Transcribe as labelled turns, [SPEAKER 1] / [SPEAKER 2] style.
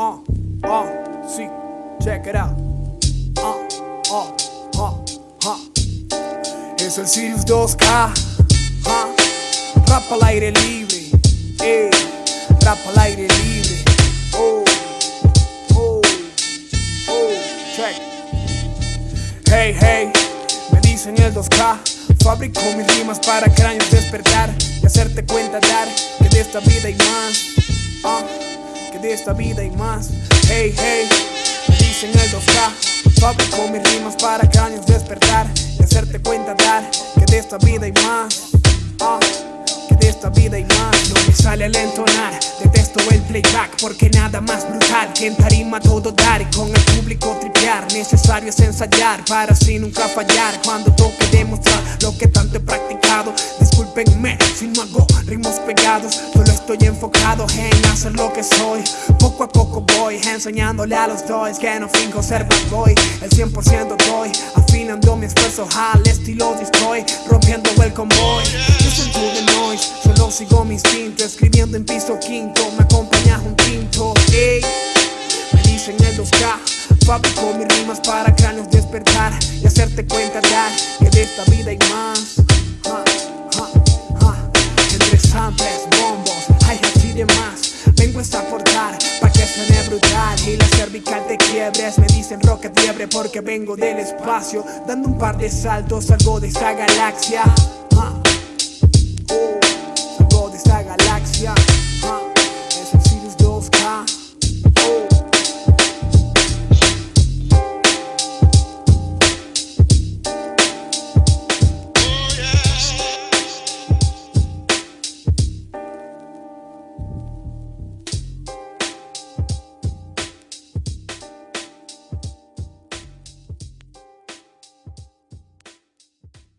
[SPEAKER 1] Uh, uh, sí, check it out. Uh, uh, uh, uh. Es el Sirius 2K. Uh. Rap al aire libre. Eh, rap al aire libre. Oh, oh, oh, check. Hey, hey, me dicen el 2K. Fabrico mis rimas para cráneos despertar y hacerte cuenta dar que de esta vida hay más. Que de esta vida hay más. Hey, hey, me dicen el 2K. Fabrico mis rimas para cráneos despertar y hacerte cuenta dar que de esta vida hay más. Que de esta vida hay más. No me sale al entonar, detesto el playback porque nada más brutal que en tarima todo dar y con el público tripear. Necesario es ensayar para así nunca fallar cuando toque demostrar lo que tanto he practicado. Discúlpenme si no hago ritmos pegados, solo estoy enfocado en hacer lo que soy. Poco a poco voy enseñándole a los doys que no fingo ser bad boy. El 100% doy, afinando mi esfuerzo al estilo destroy, rompiendo el convoy. Listen to the noise, solo sigo mi instinto, escribiendo en piso quinto, me acompaña un tinto. Ey, me dicen el 2K, fabrico mis rimas para cráneos despertar y hacerte cuenta dar que de esta vida hay más. Y la cervical te quiebres Me dicen rocket liebre porque vengo del espacio Dando un par de saltos salgo de esta galaxia.